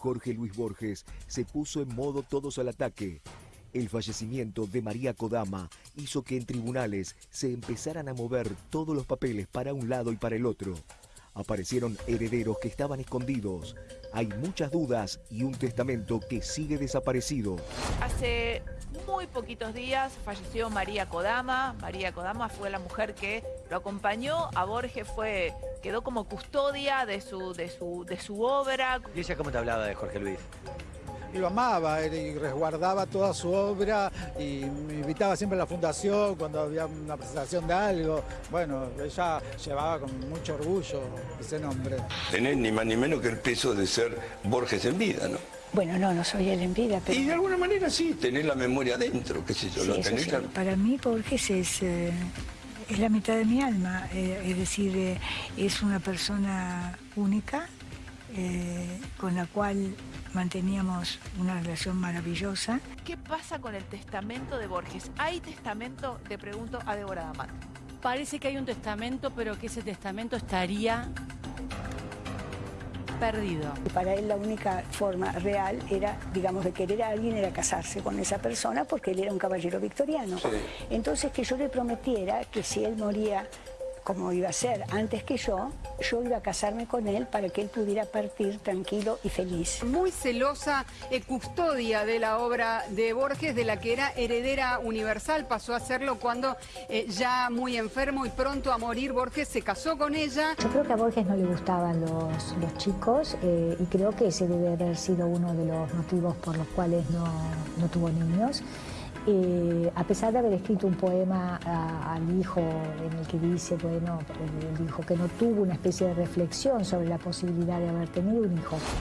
Jorge Luis Borges se puso en modo todos al ataque. El fallecimiento de María Kodama hizo que en tribunales se empezaran a mover todos los papeles para un lado y para el otro. Aparecieron herederos que estaban escondidos. Hay muchas dudas y un testamento que sigue desaparecido. Hace muy poquitos días falleció María Kodama. María Kodama fue la mujer que lo acompañó. A Borges fue, quedó como custodia de su, de su, de su obra. ¿Y ella cómo te hablaba de Jorge Luis? Y lo amaba y resguardaba toda su obra y me invitaba siempre a la fundación cuando había una presentación de algo. Bueno, ella llevaba con mucho orgullo ese nombre. Tenés ni más ni menos que el peso de ser Borges en vida, ¿no? Bueno, no, no soy él en vida, pero... Y de alguna manera sí, tenés la memoria dentro, qué sé yo, Sí, lo tenés sí. claro. Para mí Borges es, eh, es la mitad de mi alma, eh, es decir, eh, es una persona única eh, con la cual manteníamos una relación maravillosa. ¿Qué pasa con el testamento de Borges? ¿Hay testamento? Te pregunto a Débora D'Amato. Parece que hay un testamento, pero que ese testamento estaría perdido. Para él la única forma real era, digamos, de querer a alguien era casarse con esa persona porque él era un caballero victoriano. Entonces que yo le prometiera que si él moría como iba a ser antes que yo, yo iba a casarme con él para que él pudiera partir tranquilo y feliz. muy celosa eh, custodia de la obra de Borges, de la que era heredera universal. Pasó a serlo cuando eh, ya muy enfermo y pronto a morir Borges se casó con ella. Yo creo que a Borges no le gustaban los, los chicos eh, y creo que ese debe haber sido uno de los motivos por los cuales no, no tuvo niños. Eh, a pesar de haber escrito un poema a- al hijo en el que dice, bueno, él dijo que no tuvo una especie de reflexión sobre la posibilidad de haber tenido un hijo.